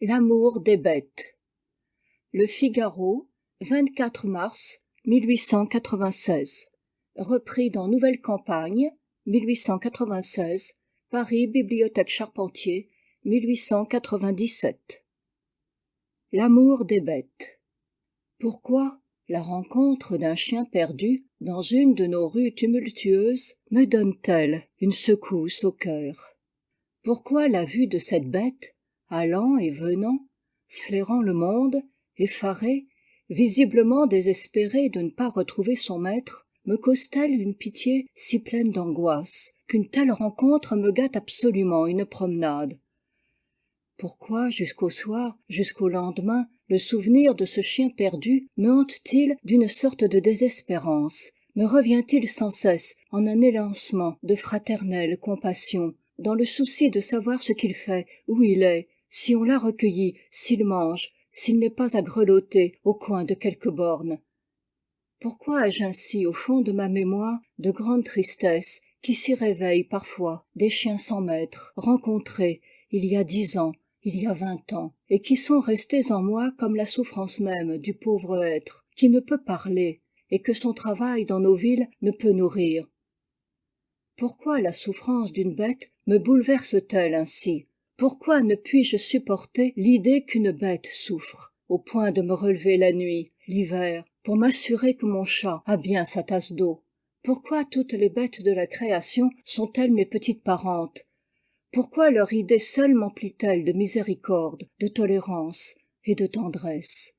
l'amour des bêtes. Le figaro mars repris dans nouvelle campagne paris bibliothèque charpentier l'amour des bêtes. Pourquoi la rencontre d'un chien perdu dans une de nos rues tumultueuses me donne-t-elle une secousse au cœur? Pourquoi la vue de cette bête allant et venant flairant le monde effarée visiblement désespérée de ne pas retrouver son maître me cause t elle une pitié si pleine d'angoisse qu'une telle rencontre me gâte absolument une promenade? Pourquoi jusqu'au soir jusqu'au lendemain le souvenir de ce chien perdu me hante t il d'une sorte de désespérance? Me revient-il sans cesse en un élancement de fraternelle compassion? Dans le souci de savoir ce qu'il fait où il est si on l'a recueilli s'il mange s'il n'est pas à grelotter au coin de quelque borne. Pourquoi ai-je ainsi au fond de ma mémoire de grandes tristesses qui s'y réveillent parfois des chiens sans maître rencontrés il y a dix ans il y a vingt ans et qui sont restés en moi comme la souffrance même du pauvre être qui ne peut parler et que son travail dans nos villes ne peut nourrir? Pourquoi la souffrance d'une bête me bouleverse t elle ainsi? Pourquoi ne puis-je supporter l'idée qu'une bête souffre au point de me relever la nuit l'hiver pour m'assurer que mon chat a bien sa tasse d'eau? Pourquoi toutes les bêtes de la création sont-elles mes petites parentes? Pourquoi leur idée seule memplit elle de miséricorde de tolérance et de tendresse?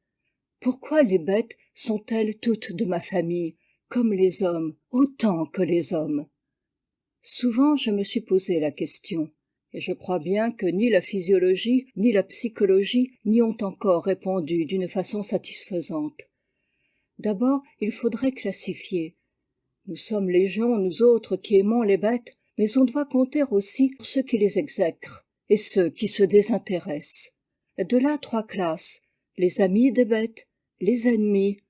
Pourquoi les bêtes sont-elles toutes de ma famille comme les hommes autant que les hommes? Souvent je me suis posé la question et je crois bien que ni la physiologie ni la psychologie n'y ont encore répondu d'une façon satisfaisante. D'abord il faudrait classifier. Nous sommes légion nous autres qui aimons les bêtes mais on doit compter aussi ceux qui les exècrent et ceux qui se désintéressent. De là trois classes les amis des bêtes les ennemis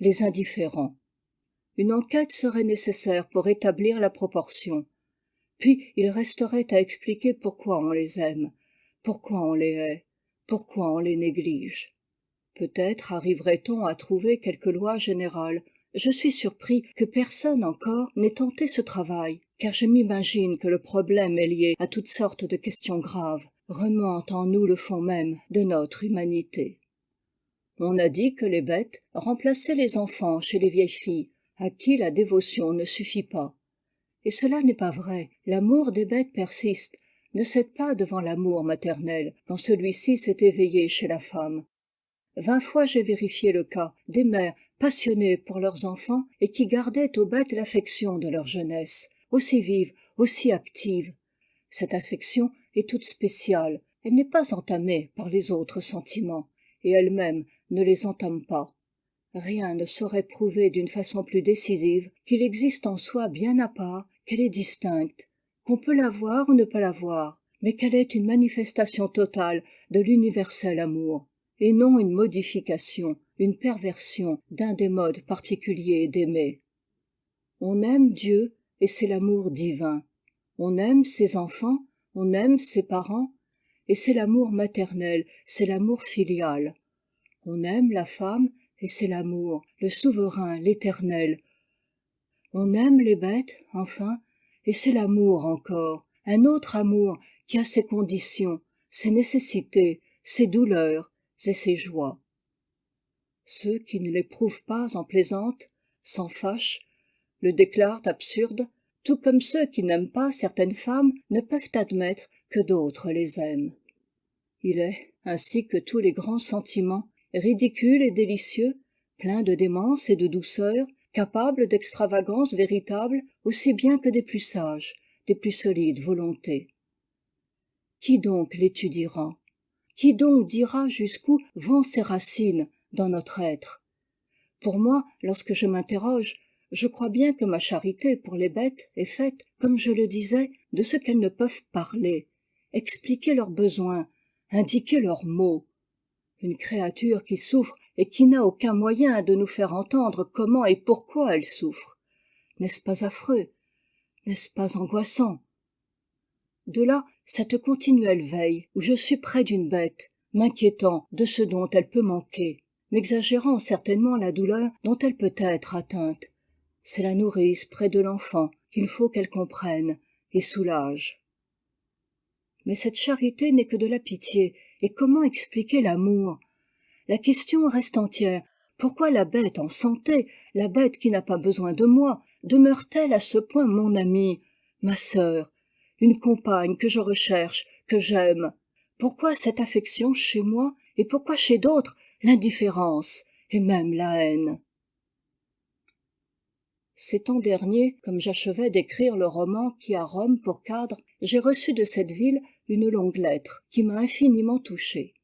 les indifférents une enquête serait nécessaire pour établir la proportion. Puis il resterait à expliquer pourquoi on les aime pourquoi on les hait pourquoi on les néglige. Peut-être arriverait on à trouver quelque loi générale. Je suis surpris que personne encore n'ait tenté ce travail car je m'imagine que le problème est lié à toutes sortes de questions graves remuant en nous le fond même de notre humanité. On a dit que les bêtes remplaçaient les enfants chez les vieilles filles à qui la dévotion ne suffit pas. Et cela n'est pas vrai. L'amour des bêtes persiste. Ne cède pas devant l'amour maternel. Quand celui-ci s'est éveillé chez la femme. Vingt fois j'ai vérifié le cas des mères passionnées pour leurs enfants et qui gardaient aux bêtes l'affection de leur jeunesse aussi vive aussi active. Cette affection est toute spéciale. Elle n'est pas entamée par les autres sentiments et elle-même ne les entame pas rien ne saurait prouver d'une façon plus décisive qu'il existe en soi bien à part qu'elle est distincte. Qu'on peut la voir ou ne pas la voir mais qu'elle est une manifestation totale de l'universel amour et non une modification une perversion d'un des modes particuliers d'aimer. On aime dieu et c'est l'amour divin. On aime ses enfants on aime ses parents et c'est l'amour maternel c'est l'amour filial. On aime la femme et c'est l'amour le souverain l'éternel. On aime les bêtes enfin et c'est l'amour encore un autre amour qui a ses conditions ses nécessités ses douleurs et ses joies. Ceux qui ne l'éprouvent pas en plaisantent s'en fâchent le déclarent absurde tout comme ceux qui n'aiment pas certaines femmes ne peuvent admettre que d'autres les aiment. Il est ainsi que tous les grands sentiments ridicules et délicieux pleins de démence et de douceur capables d'extravagances véritables aussi bien que des plus sages des plus solides volontés. Qui donc l'étudiera? Qui donc dira jusqu'où vont ses racines dans notre être? Pour moi lorsque je m'interroge je crois bien que ma charité pour les bêtes est faite comme je le disais de ce qu'elles ne peuvent parler expliquer leurs besoins indiquer leurs maux une créature qui souffre et qui n'a aucun moyen de nous faire entendre comment et pourquoi elle souffre. N'est-ce pas affreux? N'est-ce pas angoissant? De là cette continuelle veille où je suis près d'une bête m'inquiétant de ce dont elle peut manquer m'exagérant certainement la douleur dont elle peut être atteinte. C'est la nourrice près de l'enfant qu'il faut qu'elle comprenne et soulage. Mais cette charité n'est que de la pitié et comment expliquer l'amour? La question reste entière. Pourquoi la bête en santé la bête qui n'a pas besoin de moi demeure t elle à ce point mon amie ma sœur? Une compagne que je recherche que j'aime. Pourquoi cette affection chez moi et pourquoi chez d'autres l'indifférence et même la haine? Cet an dernier comme j'achevais d'écrire le roman qui a rome pour cadre j'ai reçu de cette ville une longue lettre qui m'a infiniment touché.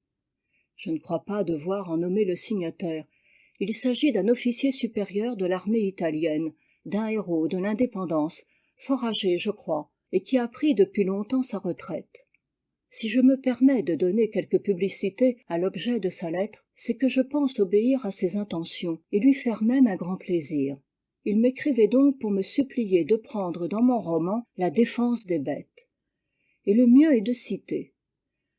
Je ne crois pas devoir en nommer le signataire. Il s'agit d'un officier supérieur de l'armée italienne d'un héros de l'indépendance fort âgé je crois et qui a pris depuis longtemps sa retraite. Si je me permets de donner quelque publicité à l'objet de sa lettre c'est que je pense obéir à ses intentions et lui faire même un grand plaisir. Il m'écrivait donc pour me supplier de prendre dans mon roman la défense des bêtes et le mieux est de citer.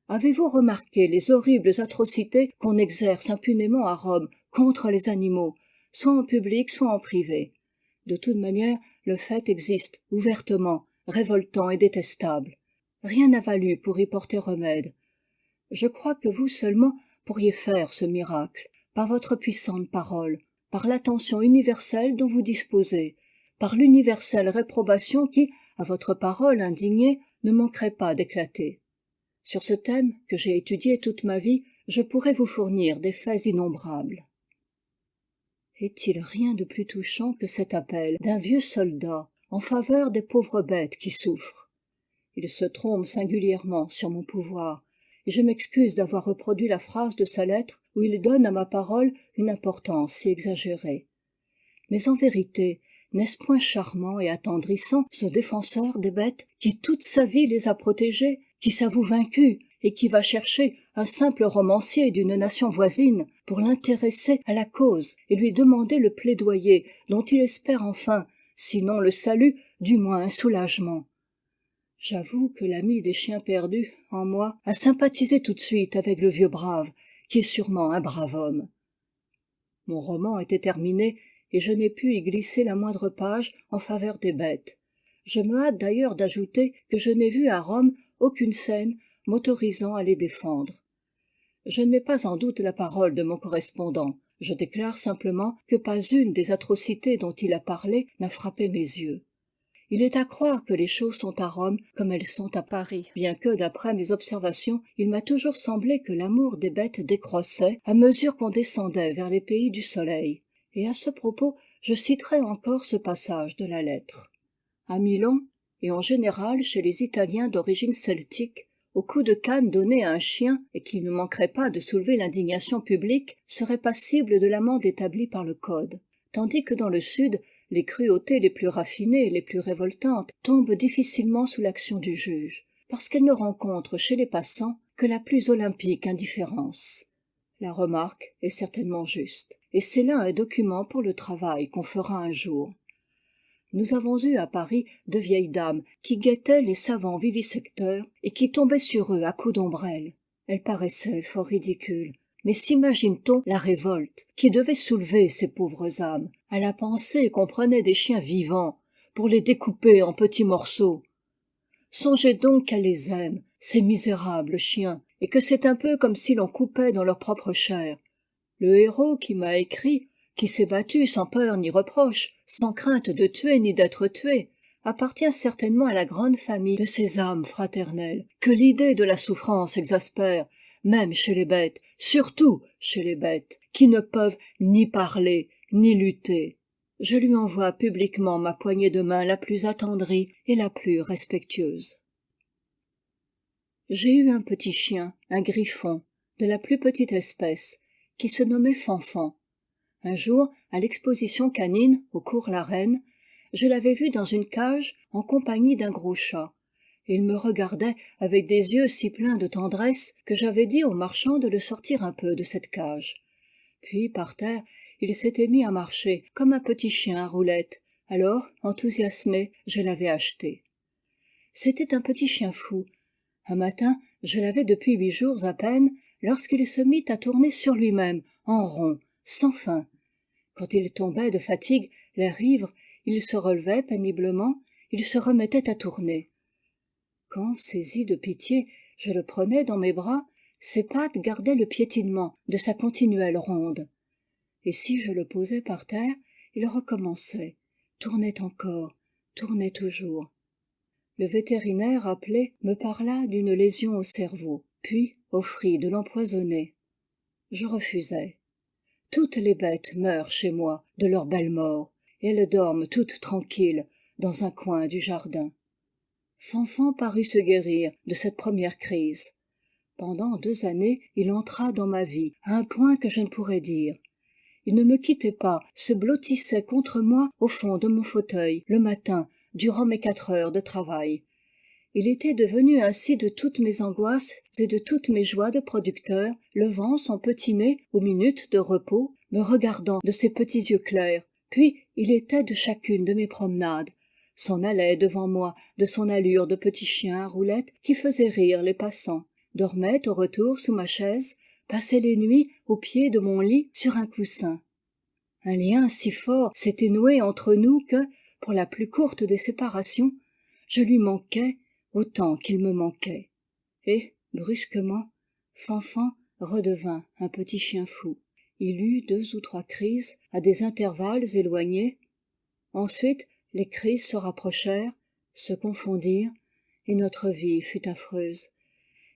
Avez-vous remarqué les horribles atrocités qu'on exerce impunément à rome contre les animaux soit en public soit en privé? De toute manière le fait existe ouvertement révoltant et détestable. Rien n'a valu pour y porter remède. Je crois que vous seulement pourriez faire ce miracle par votre puissante parole par l'attention universelle dont vous disposez par l'universelle réprobation qui à votre parole indignée ne manquerait pas d'éclater. Sur ce thème que j'ai étudié toute ma vie je pourrais vous fournir des faits innombrables. Est-il rien de plus touchant que cet appel d'un vieux soldat en faveur des pauvres bêtes qui souffrent? Il se trompe singulièrement sur mon pouvoir et je m'excuse d'avoir reproduit la phrase de sa lettre où il donne à ma parole une importance si exagérée. Mais en vérité n'est-ce point charmant et attendrissant ce défenseur des bêtes qui toute sa vie les a protégées qui s'avoue vaincu et qui va chercher un simple romancier d'une nation voisine pour l'intéresser à la cause et lui demander le plaidoyer dont il espère enfin sinon le salut du moins un soulagement? J'avoue que l'ami des chiens perdus en moi a sympathisé tout de suite avec le vieux brave qui est sûrement un brave homme. Mon roman était terminé et je n'ai pu y glisser la moindre page en faveur des bêtes. Je me hâte d'ailleurs d'ajouter que je n'ai vu à rome aucune scène m'autorisant à les défendre. Je ne mets pas en doute la parole de mon correspondant. Je déclare simplement que pas une des atrocités dont il a parlé n'a frappé mes yeux. Il est à croire que les choses sont à rome comme elles sont à paris bien que d'après mes observations il m'a toujours semblé que l'amour des bêtes décroissait à mesure qu'on descendait vers les pays du soleil et à ce propos je citerai encore ce passage de la lettre. À milan et en général chez les italiens d'origine celtique au coup de canne donné à un chien et qui ne manquerait pas de soulever l'indignation publique serait passible de l'amende établie par le code. Tandis que dans le sud les cruautés les plus raffinées et les plus révoltantes tombent difficilement sous l'action du juge parce qu'elles ne rencontrent chez les passants que la plus olympique indifférence la remarque est certainement juste. Et c'est là un document pour le travail qu'on fera un jour. Nous avons eu à paris de vieilles dames qui guettaient les savants vivisecteurs et qui tombaient sur eux à coups d'ombrelle elles paraissaient fort ridicules. Mais simagine t on la révolte qui devait soulever ces pauvres âmes à la pensée qu'on prenait des chiens vivants pour les découper en petits morceaux? Songez donc qu'elles les aiment ces misérables chiens et que c'est un peu comme si l'on coupait dans leur propre chair. Le héros qui m'a écrit qui s'est battu sans peur ni reproche sans crainte de tuer ni d'être tué appartient certainement à la grande famille de ces âmes fraternelles que l'idée de la souffrance exaspère même chez les bêtes surtout chez les bêtes qui ne peuvent ni parler ni lutter. Je lui envoie publiquement ma poignée de main la plus attendrie et la plus respectueuse j'ai eu un petit chien un griffon de la plus petite espèce qui se nommait fanfan. Un jour à l'exposition canine au cours la reine je l'avais vu dans une cage en compagnie d'un gros chat. Il me regardait avec des yeux si pleins de tendresse que j'avais dit au marchand de le sortir un peu de cette cage. Puis par terre il s'était mis à marcher comme un petit chien à roulette alors enthousiasmé je l'avais acheté. C'était un petit chien fou un matin je l'avais depuis huit jours à peine lorsqu'il se mit à tourner sur lui-même en rond sans fin. Quand il tombait de fatigue l'air ivre il se relevait péniblement il se remettait à tourner. Quand saisi de pitié je le prenais dans mes bras ses pattes gardaient le piétinement de sa continuelle ronde. Et si je le posais par terre il recommençait tournait encore tournait toujours le vétérinaire appelé me parla d'une lésion au cerveau puis offrit de l'empoisonner je refusai. Toutes les bêtes meurent chez moi de leur belle mort et elles dorment toutes tranquilles dans un coin du jardin. Fanfan parut se guérir de cette première crise. Pendant deux années il entra dans ma vie à un point que je ne pourrais dire. Il ne me quittait pas se blottissait contre moi au fond de mon fauteuil le matin durant mes quatre heures de travail. Il était devenu ainsi de toutes mes angoisses et de toutes mes joies de producteur levant son petit nez aux minutes de repos me regardant de ses petits yeux clairs. Puis il était de chacune de mes promenades. S'en allait devant moi de son allure de petit chien à roulettes qui faisait rire les passants. Dormait au retour sous ma chaise passait les nuits au pied de mon lit sur un coussin. Un lien si fort s'était noué entre nous que pour la plus courte des séparations je lui manquais autant qu'il me manquait. Et brusquement fanfan redevint un petit chien fou. Il eut deux ou trois crises à des intervalles éloignés. Ensuite les crises se rapprochèrent se confondirent et notre vie fut affreuse.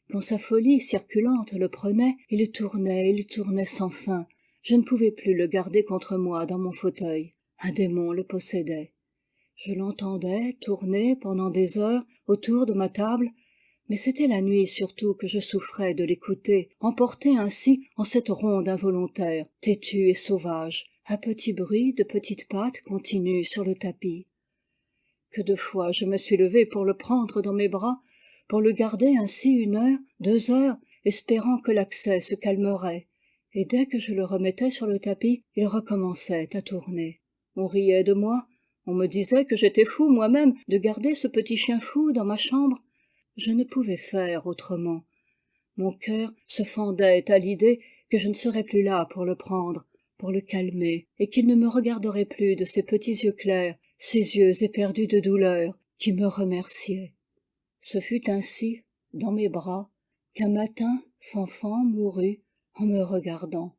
Quand sa folie circulante le prenait il tournait il tournait sans fin. Je ne pouvais plus le garder contre moi dans mon fauteuil. Un démon le possédait je l'entendais tourner pendant des heures autour de ma table mais c'était la nuit surtout que je souffrais de l'écouter emporté ainsi en cette ronde involontaire têtue et sauvage à petit bruit de petites pattes continues sur le tapis. Que de fois je me suis levé pour le prendre dans mes bras pour le garder ainsi une heure deux heures espérant que l'accès se calmerait et dès que je le remettais sur le tapis il recommençait à tourner. On riait de moi on me disait que j'étais fou moi-même de garder ce petit chien fou dans ma chambre. Je ne pouvais faire autrement. Mon cœur se fendait à l'idée que je ne serais plus là pour le prendre pour le calmer et qu'il ne me regarderait plus de ses petits yeux clairs ses yeux éperdus de douleur qui me remerciaient. Ce fut ainsi dans mes bras qu'un matin fanfan mourut en me regardant.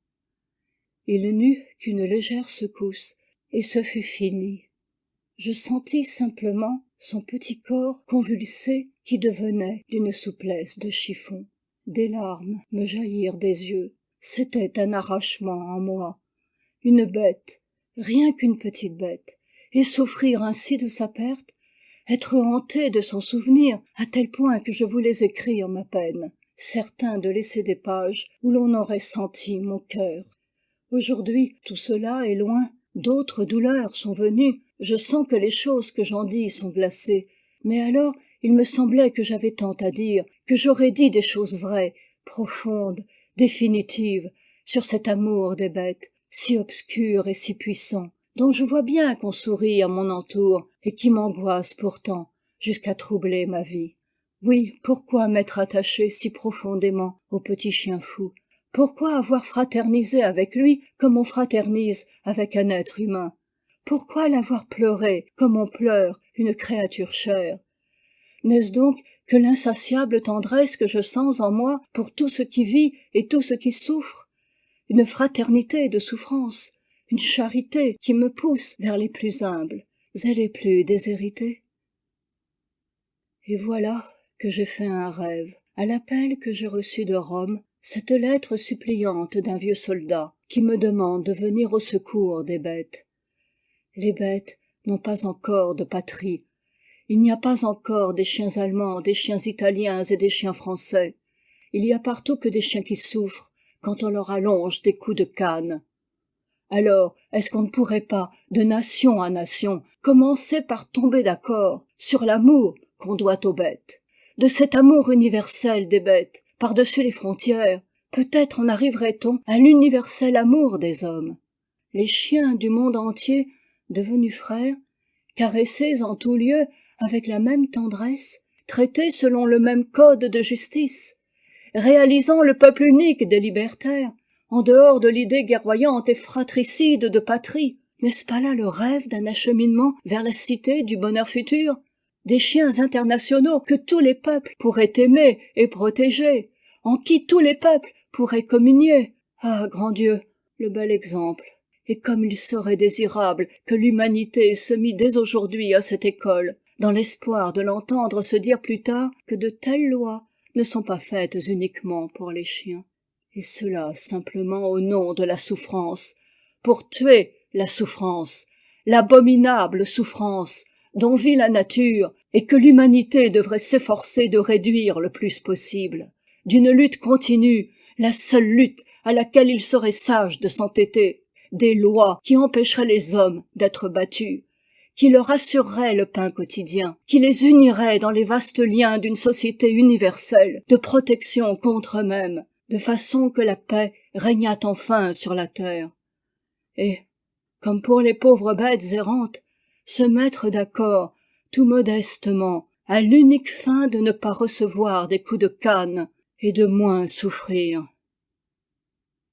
Il n'eut qu'une légère secousse et ce fut fini je sentis simplement son petit corps convulsé qui devenait d'une souplesse de chiffon. Des larmes me jaillirent des yeux. C'était un arrachement en moi. Une bête rien qu'une petite bête et souffrir ainsi de sa perte être hanté de son souvenir à tel point que je voulais écrire ma peine certain de laisser des pages où l'on aurait senti mon cœur. Aujourd'hui tout cela est loin d'autres douleurs sont venues je sens que les choses que j'en dis sont glacées. Mais alors il me semblait que j'avais tant à dire que j'aurais dit des choses vraies profondes définitives sur cet amour des bêtes si obscur et si puissant dont je vois bien qu'on sourit à mon entour et qui m'angoisse pourtant jusqu'à troubler ma vie. Oui pourquoi m'être attaché si profondément au petit chien fou? Pourquoi avoir fraternisé avec lui comme on fraternise avec un être humain? Pourquoi l'avoir pleuré comme on pleure une créature chère? N'est-ce donc que l'insatiable tendresse que je sens en moi pour tout ce qui vit et tout ce qui souffre? Une fraternité de souffrance une charité qui me pousse vers les plus humbles et les plus déshérités? Et voilà que j'ai fait un rêve. À l'appel que j'ai reçu de rome cette lettre suppliante d'un vieux soldat qui me demande de venir au secours des bêtes les bêtes n'ont pas encore de patrie. Il n'y a pas encore des chiens allemands des chiens italiens et des chiens français. Il y a partout que des chiens qui souffrent quand on leur allonge des coups de canne. Alors est-ce qu'on ne pourrait pas de nation à nation commencer par tomber d'accord sur l'amour qu'on doit aux bêtes? De cet amour universel des bêtes par-dessus les frontières peut-être en arriverait on à l'universel amour des hommes? Les chiens du monde entier devenus frères caressés en tous lieux avec la même tendresse traités selon le même code de justice réalisant le peuple unique des libertaires en dehors de l'idée guerroyante et fratricide de patrie. N'est-ce pas là le rêve d'un acheminement vers la cité du bonheur futur? Des chiens internationaux que tous les peuples pourraient aimer et protéger en qui tous les peuples pourraient communier. Ah grand dieu le bel exemple et comme il serait désirable que l'humanité se mît dès aujourd'hui à cette école dans l'espoir de l'entendre se dire plus tard que de telles lois ne sont pas faites uniquement pour les chiens. Et cela simplement au nom de la souffrance pour tuer la souffrance l'abominable souffrance dont vit la nature et que l'humanité devrait s'efforcer de réduire le plus possible. D'une lutte continue la seule lutte à laquelle il serait sage de s'entêter des lois qui empêcheraient les hommes d'être battus qui leur assureraient le pain quotidien qui les uniraient dans les vastes liens d'une société universelle de protection contre eux-mêmes de façon que la paix régnât enfin sur la terre. Et comme pour les pauvres bêtes errantes se mettre d'accord tout modestement à l'unique fin de ne pas recevoir des coups de canne et de moins souffrir.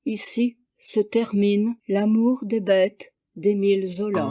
Ici se termine l'amour des bêtes d'émile zola